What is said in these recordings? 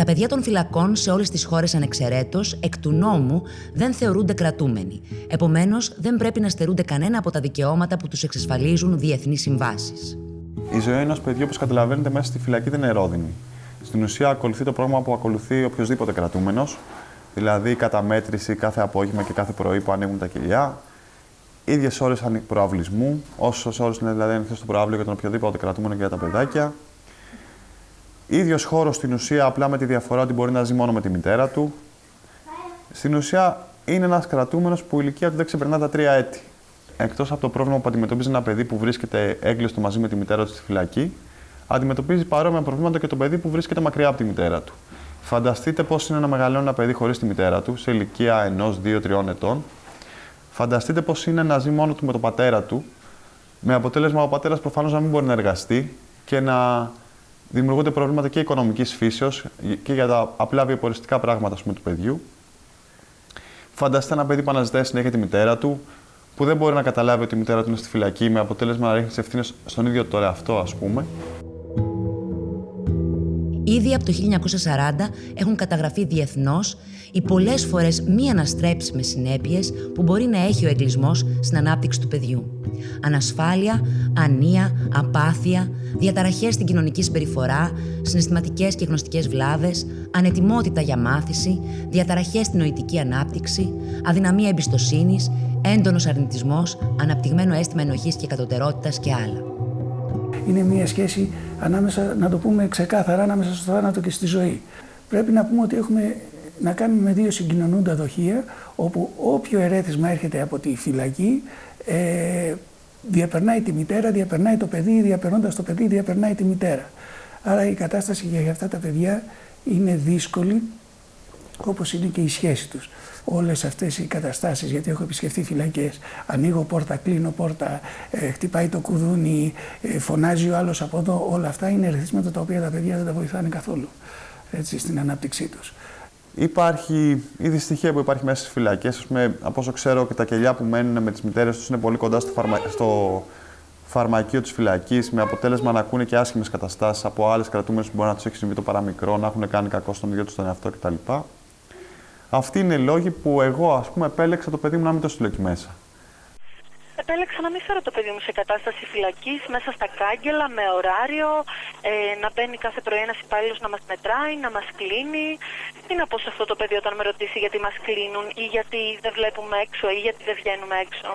Τα παιδιά των φυλακών σε όλες τις χώρες ανεξαιρέτως, εκ του νόμου, δεν θεωρούνται κρατούμενοι. Επομένως, δεν πρέπει να στερούνται κανένα από τα δικαιώματα που τους εξασφαλίζουν διεθνείς συμβάσεις. Η ζωή ενός παιδιού, όπως καταλαβαίνετε, μέσα στη φυλακή δεν είναι ερόδινη. Στην ουσία, ακολουθεί το πρόγραμμα που ακολουθεί οποιοδήποτε κρατούμενος, δηλαδή καταμέτρηση κάθε απόγευμα και κάθε πρωί που ανοίγουν τα κοιλιά, ίδιες ώρες προαυλισμού, όσες ώρες είναι δηλαδή ανοιχτό το προάβλιο για τον οποιοδήποτε κρατούμενο και για τα παιδάκια. Ίδιος χώρος στην ουσία, απλά με τη διαφορά ότι μπορεί να ζει μόνο με τη μητέρα του. Στην ουσία, είναι ένας κρατούμενος που η ηλικία του δεν ξεπερνά τα τρία έτη. Εκτός από το πρόβλημα που αντιμετωπίζει ένα παιδί που βρίσκεται έγκλειστο μαζί με τη μητέρα του στη φυλακή, αντιμετωπίζει παρόμοια προβλήματα και το παιδί που βρίσκεται μακριά από τη μητέρα του. Φανταστείτε πώς είναι να μεγαλώνει ένα παιδί χωρίς τη μητέρα του, σε ηλικία ενός, δύο, τριών ετών. Φανταστείτε πώς είναι να ζει μόνο του με τον πατέρα του, με αποτέλεσμα ο πατέρας προφανώς να μην μπορεί να εργαστεί και να δημιουργούνται προβλήματα και οικονομικής φύσεως και για τα απλά βιοποριστικά πράγματα πούμε, του παιδιού. Φανταστείτε ένα παιδί που αναζητάει συνέχεια τη μητέρα του, που δεν μπορεί να καταλάβει ότι η μητέρα του είναι στη φυλακή, με αποτέλεσμα να ρίχνει τις ευθύνες στον ίδιο τον εαυτό, ας πούμε. Ήδη από το 1940 έχουν καταγραφεί διεθνώς οι πολλές φορές μη αναστρέψιμες συνέπειες που μπορεί να έχει ο εγκλισμός στην ανάπτυξη του παιδιού. Ανασφάλεια, ανία, απάθεια, διαταραχές στην κοινωνική συμπεριφορά, συναισθηματικές και γνωστικές βλάβες, ανετοιμότητα για μάθηση, διαταραχές στην νοητική ανάπτυξη, αδυναμία εμπιστοσύνης, έντονος αρνητισμός, αναπτυγμένο αίσθημα ενοχής και κατωτερότητας και άλλα είναι μια σχέση ανάμεσα, να το πούμε ξεκάθαρα, ανάμεσα στο θάνατο και στη ζωή. Πρέπει να πούμε ότι έχουμε να κάνουμε με δύο συγκοινωνούντα δοχεία, όπου όποιο ερέθισμα έρχεται από τη φυλακή, ε, διαπερνάει τη μητέρα, διαπερνάει το παιδί, διαπερνώντας το παιδί, διαπερνάει τη μητέρα. Άρα η κατάσταση για αυτά τα παιδιά είναι δύσκολη, όπως είναι και η σχέση τους όλες αυτές οι καταστάσεις, γιατί έχω επισκεφθεί φυλακές. Ανοίγω πόρτα, κλείνω πόρτα, ε, χτυπάει το κουδούνι, ε, φωνάζει ο άλλος από εδώ. Όλα αυτά είναι ερεθίσματα τα οποία τα παιδιά δεν τα βοηθάνε καθόλου έτσι, στην ανάπτυξή τους. Υπάρχει η δυστυχία που υπάρχει μέσα στις φυλακές. Από όσο ξέρω και τα κελιά που μένουν με τις μητέρες τους είναι πολύ κοντά στο, φαρμα... στο φαρμακείο της φυλακής, με αποτέλεσμα να ακούνε και άσχημες καταστάσεις από άλλες κρατούμενες που μπορεί να τους έχει συμβεί το παραμικρό, να έχουν κάνει κακό στον ίδιο τους τον εαυτό κτλ. Αυτοί είναι οι λόγοι που εγώ, ας πούμε, επέλεξα το παιδί μου να μην το στείλω εκεί μέσα. Επέλεξα να μην φέρω το παιδί μου σε κατάσταση φυλακής, μέσα στα κάγκελα, με ωράριο, ε, να μπαίνει κάθε πρωί ένας υπάλληλος να μας μετράει, να μας κλείνει. Τι να πω σε αυτό το παιδί όταν με ρωτήσει γιατί μας κλείνουν ή γιατί δεν βλέπουμε έξω ή γιατί δεν βγαίνουμε έξω.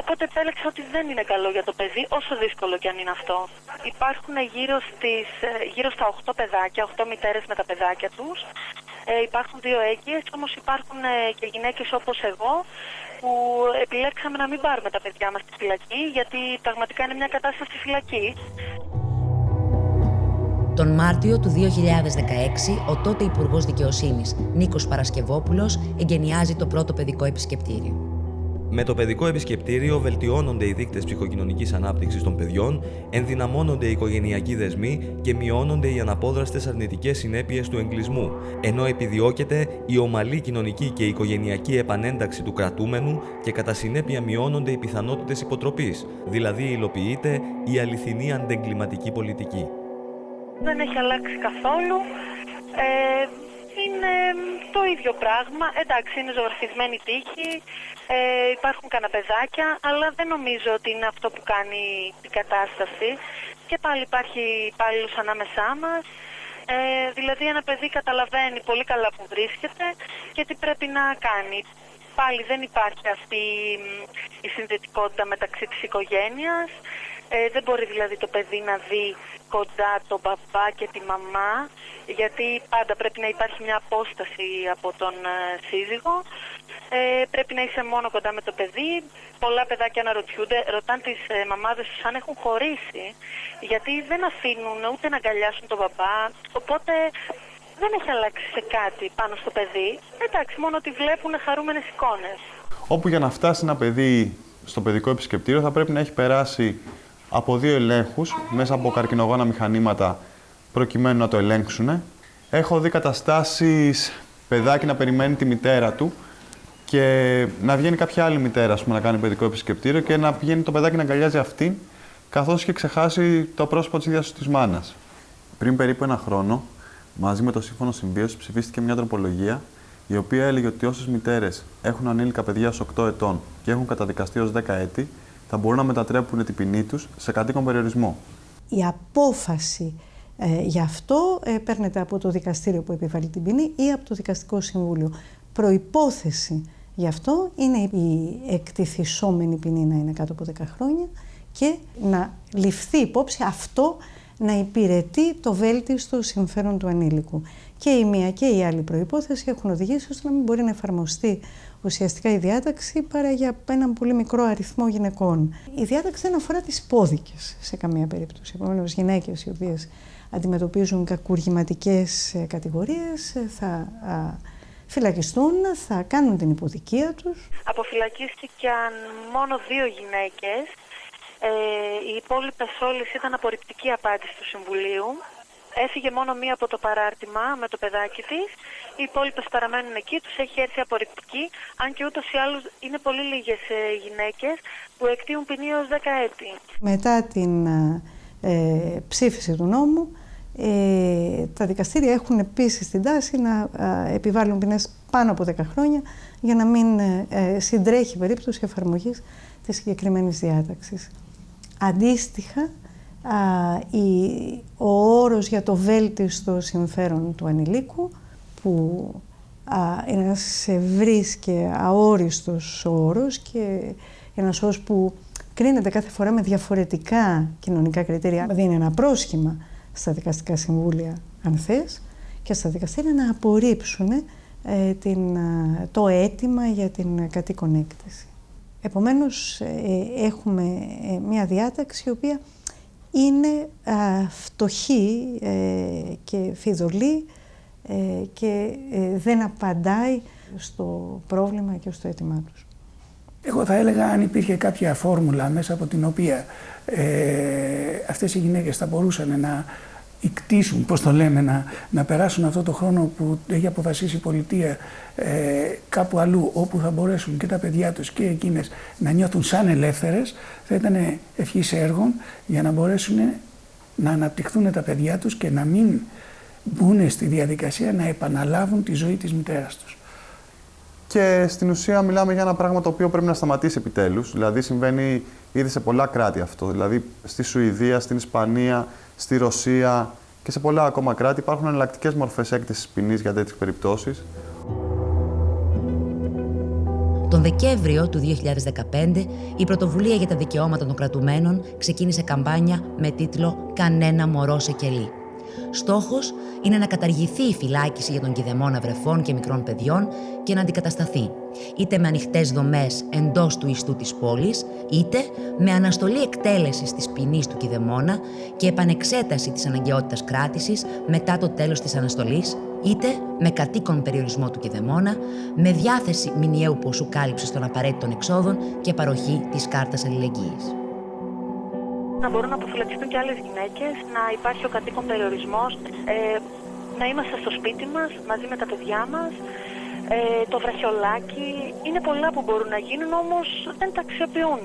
Οπότε επέλεξα ότι δεν είναι καλό για το παιδί, όσο δύσκολο και αν είναι αυτό. Υπάρχουν γύρω, στις, ε, γύρω στα 8 παιδάκια, 8 μητέρες με τα παιδάκια τους. Ε, υπάρχουν δύο έγκυες, όμως υπάρχουν ε, και γυναίκες όπως εγώ που επιλέξαμε να μην πάρουμε τα παιδιά μας στη φυλακή γιατί πραγματικά είναι μια κατάσταση φυλακή. Τον Μάρτιο του 2016, ο τότε Υπουργός Δικαιοσύνης Νίκος Παρασκευόπουλος εγκαινιάζει το πρώτο παιδικό επισκεπτήριο. Με το παιδικό επισκεπτήριο βελτιώνονται οι δείκτες ψυχοκοινωνικής ανάπτυξης των παιδιών, ενδυναμώνονται οι οικογενειακοί δεσμοί και μειώνονται οι αναπόδραστες αρνητικές συνέπειες του εγκλισμού, ενώ επιδιώκεται η ομαλή κοινωνική και οικογενειακή επανένταξη του κρατούμενου και κατά συνέπεια μειώνονται οι πιθανότητες υποτροπής, δηλαδή υλοποιείται η αληθινή αντεγκληματική πολιτική. Δεν έχει αλλάξει καθόλου. Ε, είναι το ίδιο πράγμα. Εντάξει, είναι ζωγραφισμένη τύχη, ε, υπάρχουν καναπεδάκια, αλλά δεν νομίζω ότι είναι αυτό που κάνει την κατάσταση. Και πάλι υπάρχει υπάλληλος ανάμεσά μας. Ε, δηλαδή ένα παιδί καταλαβαίνει πολύ καλά που βρίσκεται και τι πρέπει να κάνει. Πάλι δεν υπάρχει αυτή η συνδετικότητα μεταξύ της οικογένειας. Ε, δεν μπορεί δηλαδή το παιδί να δει κοντά τον μπαμπά και τη μαμά, γιατί πάντα πρέπει να υπάρχει μια απόσταση από τον ε, σύζυγο. Ε, πρέπει να είσαι μόνο κοντά με το παιδί. Πολλά παιδάκια αναρωτιούνται, ρωτάνε τις ε, μαμάδες τους αν έχουν χωρίσει, γιατί δεν αφήνουν ούτε να αγκαλιάσουν τον μπαμπά. Οπότε δεν έχει αλλάξει σε κάτι πάνω στο παιδί. Εντάξει, μόνο ότι βλέπουν χαρούμενες εικόνες. Όπου για να φτάσει ένα παιδί στο παιδικό επισκεπτήριο θα πρέπει να έχει περάσει από δύο ελέγχους μέσα από καρκινογόνα μηχανήματα προκειμένου να το ελέγξουν. Έχω δει καταστάσεις παιδάκι να περιμένει τη μητέρα του και να βγαίνει κάποια άλλη μητέρα πούμε, να κάνει παιδικό επισκεπτήριο και να πηγαίνει το παιδάκι να αγκαλιάζει αυτήν καθώς και ξεχάσει το πρόσωπο της ίδιας της μάνας. Πριν περίπου ένα χρόνο μαζί με το Σύμφωνο Συμβίωσης ψηφίστηκε μια τροπολογία η οποία έλεγε ότι όσες μητέρες έχουν ανήλικα παιδιά ω 8 ετών και έχουν καταδικαστεί ως 10 έτη, θα μπορούν να μετατρέπουν την ποινή τους σε κατοίκον περιορισμό. Η απόφαση ε, γι' αυτό ε, παίρνεται από το δικαστήριο που επιβάλλει την ποινή ή από το δικαστικό συμβούλιο. Προϋπόθεση γι' αυτό είναι η εκτιθισόμενη ποινή να είναι κάτω από 10 χρόνια και να ληφθεί υπόψη αυτό να υπηρετεί το βέλτιστο συμφέρον του ανήλικου. Και η μία και η άλλη προϋπόθεση έχουν οδηγήσει ώστε να μην μπορεί να εφαρμοστεί ουσιαστικά η διάταξη παρά για έναν πολύ μικρό αριθμό γυναικών. Η διάταξη δεν αφορά τις πόδικες σε καμία περίπτωση. Επομένως, γυναίκες οι οποίες αντιμετωπίζουν κακουργηματικές ε, κατηγορίες ε, θα φυλακιστούν, θα κάνουν την υποδικία τους. Αποφυλακίστηκαν μόνο δύο γυναίκες. Ε, οι υπόλοιπες όλες ήταν απορριπτική απάντηση του Συμβουλίου. Έφυγε μόνο μία από το παράρτημα με το παιδάκι της. Οι υπόλοιπες παραμένουν εκεί, τους έχει έρθει απορριπτική. Αν και ούτως ή άλλως είναι πολύ λίγες γυναίκες που εκτίουν ποινή ως 10 έτη. Μετά την ε, ψήφιση του νόμου, ε, τα δικαστήρια έχουν επίσης την τάση να ε, επιβάλλουν ποινές πάνω από 10 χρόνια για να μην ε, ε, συντρέχει περίπτωση εφαρμογής της συγκεκριμένης διάταξης. Αντίστοιχα, η, ο όρος για το βέλτιστο συμφέρον του ανηλίκου, που α, είναι ένας ευρύς και αόριστος όρος και ένας όρος που κρίνεται κάθε φορά με διαφορετικά κοινωνικά κριτήρια, δίνει ένα πρόσχημα στα δικαστικά συμβούλια, αν θες, και στα δικαστήρια να απορρίψουν ε, την, το αίτημα για την κατοίκον έκτηση. Επομένως, ε, έχουμε ε, μια διάταξη η οποία είναι φτωχή και φιδωλή και δεν απαντάει στο πρόβλημα και στο αίτημά τους. Εγώ θα έλεγα αν υπήρχε κάποια φόρμουλα μέσα από την οποία ε, αυτές οι γυναίκες θα μπορούσαν να ικτήσουν, πώς το λέμε, να, να περάσουν αυτό το χρόνο που έχει αποφασίσει η πολιτεία ε, κάπου αλλού, όπου θα μπορέσουν και τα παιδιά τους και εκείνες να νιώθουν σαν ελεύθερες, θα ήταν ευχής έργων για να μπορέσουν να αναπτυχθούν τα παιδιά τους και να μην μπουν στη διαδικασία να επαναλάβουν τη ζωή της μητέρας τους. Και στην ουσία μιλάμε για ένα πράγμα το οποίο πρέπει να σταματήσει επιτέλους. Δηλαδή συμβαίνει ήδη σε πολλά κράτη αυτό. Δηλαδή στη Σουηδία, στην Ισπανία, στη Ρωσία και σε πολλά ακόμα κράτη υπάρχουν εναλλακτικές μορφές έκθεση ποινής για τέτοιες περιπτώσεις. Τον Δεκέμβριο του 2015, η Πρωτοβουλία για τα Δικαιώματα των Κρατουμένων ξεκίνησε καμπάνια με τίτλο «Κανένα μωρό σε κελί». Στόχος είναι να καταργηθεί η φυλάκιση για τον κηδεμόνα βρεφών και μικρών παιδιών και να αντικατασταθεί, είτε με ανοιχτές δομές εντός του ιστού της πόλης, είτε με αναστολή εκτέλεσης της ποινής του κηδεμόνα και επανεξέταση της αναγκαιότητας κράτησης μετά το τέλος της αναστολής, είτε με κατοίκον περιορισμό του κηδεμόνα, με διάθεση μηνιαίου ποσού κάλυψης των απαραίτητων εξόδων και παροχή της κάρτας αλληλεγγύης να μπορούν να αποφυλακιστούν και άλλες γυναίκες, να υπάρχει ο κατοίκον περιορισμός, ε, να είμαστε στο σπίτι μας μαζί με τα παιδιά μας, ε, το βραχιολάκι. Είναι πολλά που μπορούν να γίνουν, όμως δεν τα αξιοποιούν.